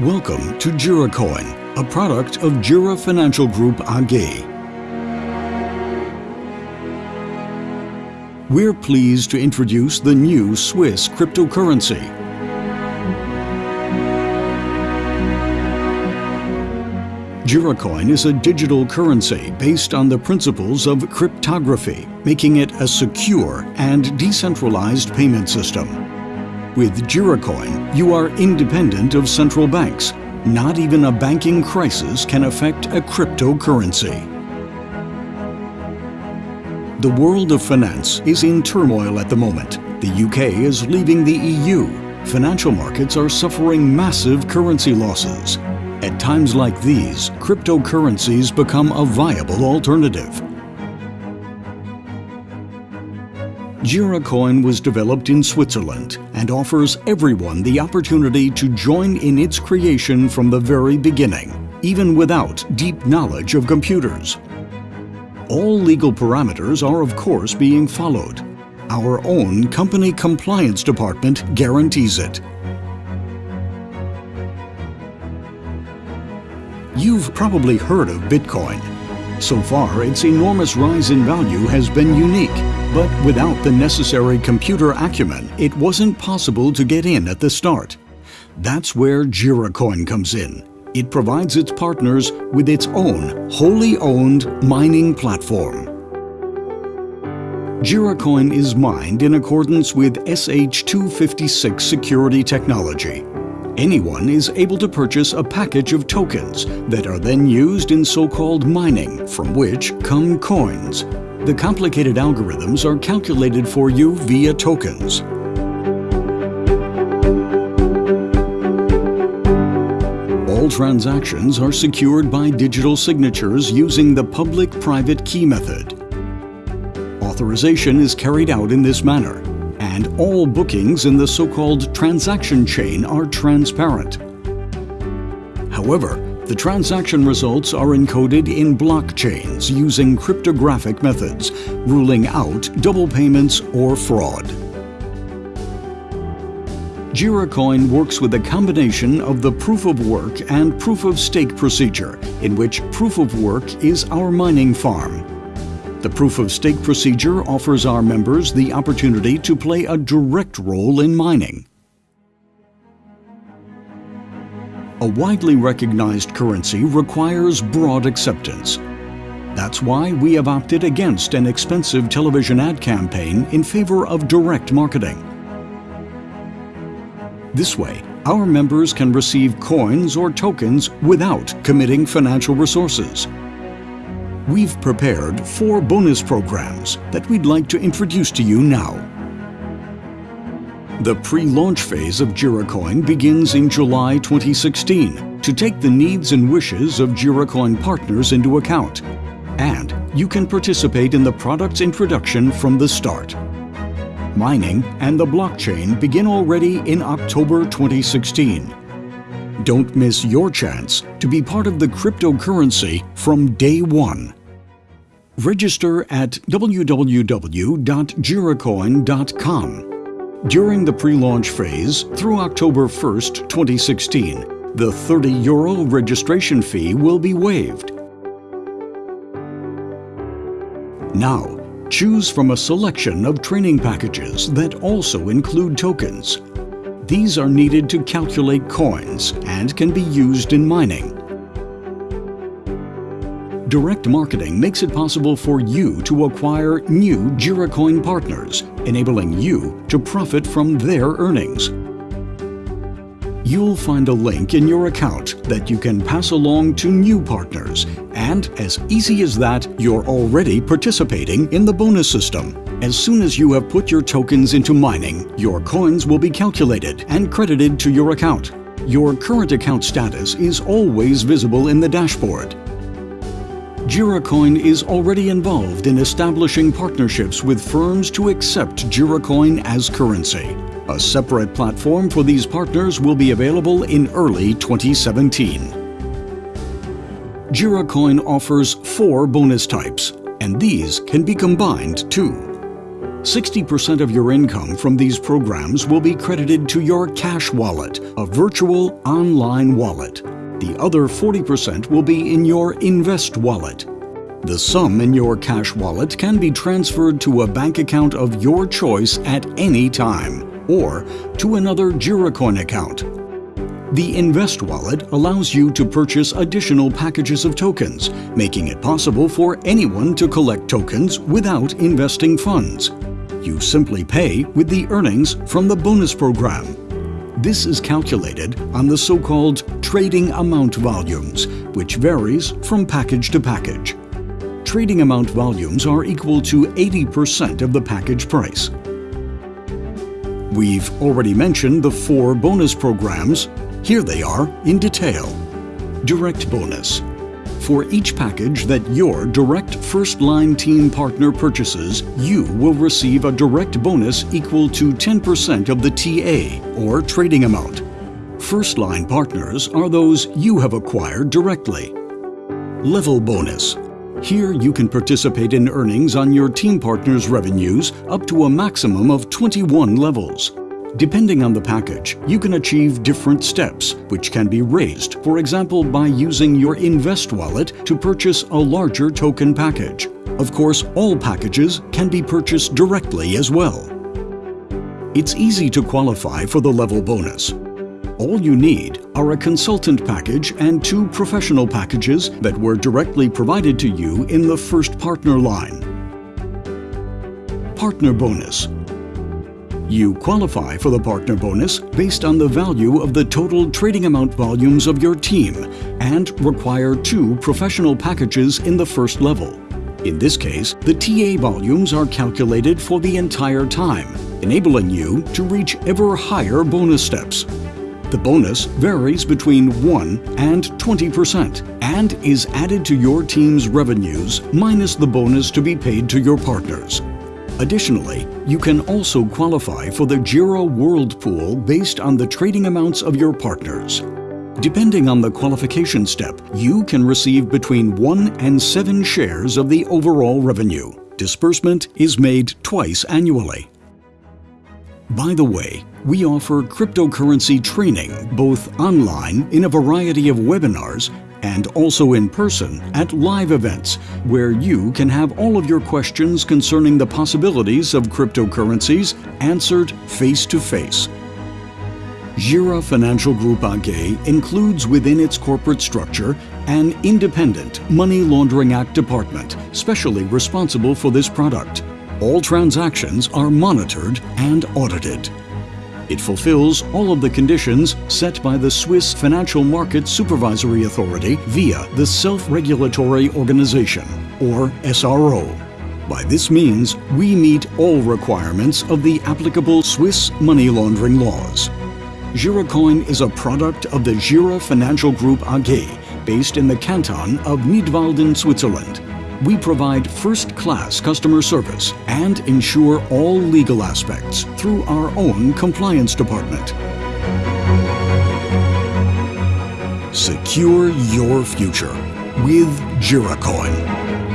Welcome to JiraCoin, a product of Jira Financial Group AG. We're pleased to introduce the new Swiss cryptocurrency. JiraCoin is a digital currency based on the principles of cryptography, making it a secure and decentralized payment system. With JiraCoin, you are independent of central banks. Not even a banking crisis can affect a cryptocurrency. The world of finance is in turmoil at the moment. The UK is leaving the EU. Financial markets are suffering massive currency losses. At times like these, cryptocurrencies become a viable alternative. JiraCoin was developed in Switzerland and offers everyone the opportunity to join in its creation from the very beginning, even without deep knowledge of computers. All legal parameters are of course being followed. Our own company compliance department guarantees it. You've probably heard of Bitcoin. So far, its enormous rise in value has been unique but without the necessary computer acumen, it wasn't possible to get in at the start. That's where JiraCoin comes in. It provides its partners with its own wholly owned mining platform. JiraCoin is mined in accordance with SH256 security technology. Anyone is able to purchase a package of tokens that are then used in so-called mining, from which come coins. The complicated algorithms are calculated for you via tokens. All transactions are secured by digital signatures using the public-private key method. Authorization is carried out in this manner, and all bookings in the so-called transaction chain are transparent. However, the transaction results are encoded in blockchains using cryptographic methods, ruling out double payments or fraud. JiraCoin works with a combination of the proof of work and proof of stake procedure, in which proof of work is our mining farm. The proof of stake procedure offers our members the opportunity to play a direct role in mining. A widely recognized currency requires broad acceptance. That's why we have opted against an expensive television ad campaign in favor of direct marketing. This way, our members can receive coins or tokens without committing financial resources. We've prepared four bonus programs that we'd like to introduce to you now. The pre-launch phase of JiraCoin begins in July 2016 to take the needs and wishes of JiraCoin partners into account. And you can participate in the product's introduction from the start. Mining and the blockchain begin already in October 2016. Don't miss your chance to be part of the cryptocurrency from day one. Register at www.jiracoin.com during the pre-launch phase, through October 1st, 2016, the 30 euro registration fee will be waived. Now, choose from a selection of training packages that also include tokens. These are needed to calculate coins and can be used in mining. Direct marketing makes it possible for you to acquire new JiraCoin partners, enabling you to profit from their earnings. You'll find a link in your account that you can pass along to new partners, and as easy as that, you're already participating in the bonus system. As soon as you have put your tokens into mining, your coins will be calculated and credited to your account. Your current account status is always visible in the dashboard, JiraCoin is already involved in establishing partnerships with firms to accept JiraCoin as currency. A separate platform for these partners will be available in early 2017. JiraCoin offers four bonus types, and these can be combined too. 60% of your income from these programs will be credited to your cash wallet, a virtual online wallet. The other 40% will be in your Invest wallet. The sum in your cash wallet can be transferred to a bank account of your choice at any time, or to another Giracoin account. The Invest wallet allows you to purchase additional packages of tokens, making it possible for anyone to collect tokens without investing funds. You simply pay with the earnings from the bonus program. This is calculated on the so-called trading amount volumes, which varies from package to package. Trading amount volumes are equal to 80% of the package price. We've already mentioned the four bonus programs here they are in detail. Direct bonus. For each package that your direct first-line team partner purchases, you will receive a direct bonus equal to 10% of the TA, or trading amount. First-line partners are those you have acquired directly. Level bonus. Here you can participate in earnings on your team partner's revenues up to a maximum of 21 levels. Depending on the package, you can achieve different steps, which can be raised, for example by using your Invest wallet to purchase a larger token package. Of course, all packages can be purchased directly as well. It's easy to qualify for the level bonus. All you need are a consultant package and two professional packages that were directly provided to you in the first partner line. Partner bonus you qualify for the partner bonus based on the value of the total trading amount volumes of your team and require two professional packages in the first level. In this case, the TA volumes are calculated for the entire time, enabling you to reach ever higher bonus steps. The bonus varies between 1 and 20% and is added to your team's revenues minus the bonus to be paid to your partners. Additionally, you can also qualify for the Gira World Pool based on the trading amounts of your partners. Depending on the qualification step, you can receive between 1 and 7 shares of the overall revenue. Disbursement is made twice annually. By the way, we offer cryptocurrency training both online in a variety of webinars and also in person at live events where you can have all of your questions concerning the possibilities of cryptocurrencies answered face to face. Jira Financial Group AG includes within its corporate structure an independent Money Laundering Act department specially responsible for this product. All transactions are monitored and audited. It fulfills all of the conditions set by the Swiss Financial Market Supervisory Authority via the Self-Regulatory Organization, or SRO. By this means, we meet all requirements of the applicable Swiss money laundering laws. Giracoin is a product of the Gira Financial Group AG, based in the canton of Nidwalden, Switzerland. We provide first-class customer service and ensure all legal aspects through our own compliance department. Secure your future with Giracoin.